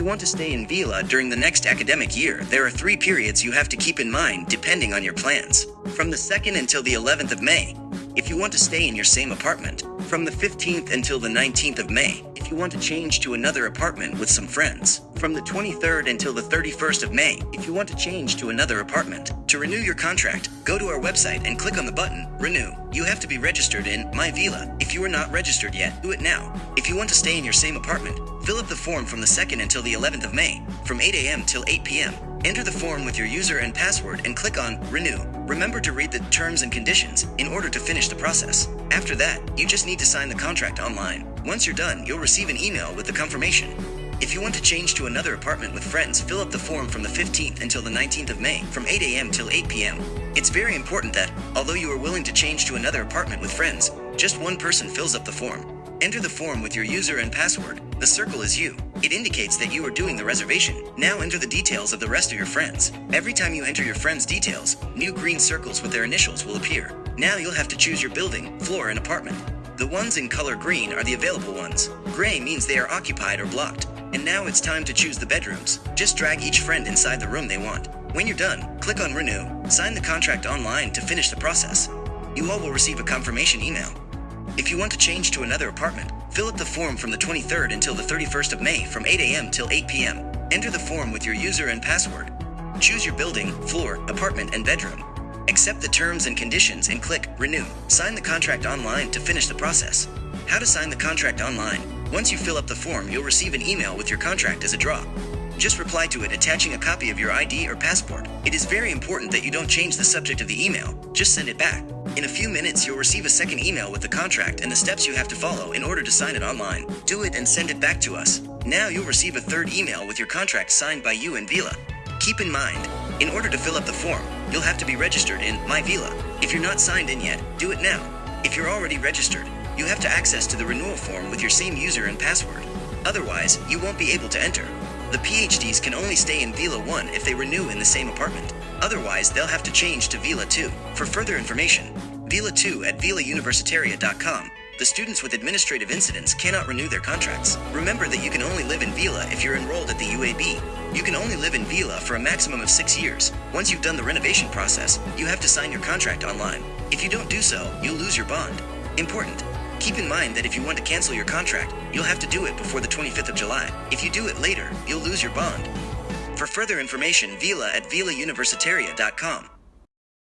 you want to stay in Vila during the next academic year, there are three periods you have to keep in mind depending on your plans. From the 2nd until the 11th of May, if you want to stay in your same apartment. From the 15th until the 19th of May, if you want to change to another apartment with some friends. From the 23rd until the 31st of May, if you want to change to another apartment. To renew your contract, go to our website and click on the button Renew. You have to be registered in My Vila. If you are not registered yet, do it now. If you want to stay in your same apartment, fill up the form from the 2nd until the 11th of May, from 8 a.m. till 8 p.m. Enter the form with your user and password and click on Renew. Remember to read the terms and conditions in order to finish the process. After that, you just need to sign the contract online. Once you're done, you'll receive an email with the confirmation. If you want to change to another apartment with friends, fill up the form from the 15th until the 19th of May, from 8 a.m. till 8 p.m. It's very important that, although you are willing to change to another apartment with friends, just one person fills up the form. Enter the form with your user and password. The circle is you. It indicates that you are doing the reservation. Now enter the details of the rest of your friends. Every time you enter your friends' details, new green circles with their initials will appear. Now you'll have to choose your building, floor, and apartment. The ones in color green are the available ones. Gray means they are occupied or blocked. And now it's time to choose the bedrooms. Just drag each friend inside the room they want. When you're done, click on Renew, sign the contract online to finish the process. You all will receive a confirmation email. If you want to change to another apartment, fill up the form from the 23rd until the 31st of May from 8 a.m. till 8 p.m. Enter the form with your user and password. Choose your building, floor, apartment, and bedroom. Accept the terms and conditions and click Renew. Sign the contract online to finish the process. How to sign the contract online. Once you fill up the form, you'll receive an email with your contract as a draw. Just reply to it attaching a copy of your ID or passport. It is very important that you don't change the subject of the email, just send it back. In a few minutes, you'll receive a second email with the contract and the steps you have to follow in order to sign it online. Do it and send it back to us. Now you'll receive a third email with your contract signed by you and Vila. Keep in mind, in order to fill up the form, you'll have to be registered in My Vila. If you're not signed in yet, do it now. If you're already registered, you have to access to the renewal form with your same user and password. Otherwise, you won't be able to enter. The PhDs can only stay in Vila 1 if they renew in the same apartment. Otherwise, they'll have to change to Vila 2. For further information, Vila 2 at vilauniversitaria.com. The students with administrative incidents cannot renew their contracts. Remember that you can only live in Vila if you're enrolled at the UAB. You can only live in Vila for a maximum of six years. Once you've done the renovation process, you have to sign your contract online. If you don't do so, you'll lose your bond. Important. Keep in mind that if you want to cancel your contract, you'll have to do it before the 25th of July. If you do it later, you'll lose your bond. For further information, Vila at vilauniversitaria.com.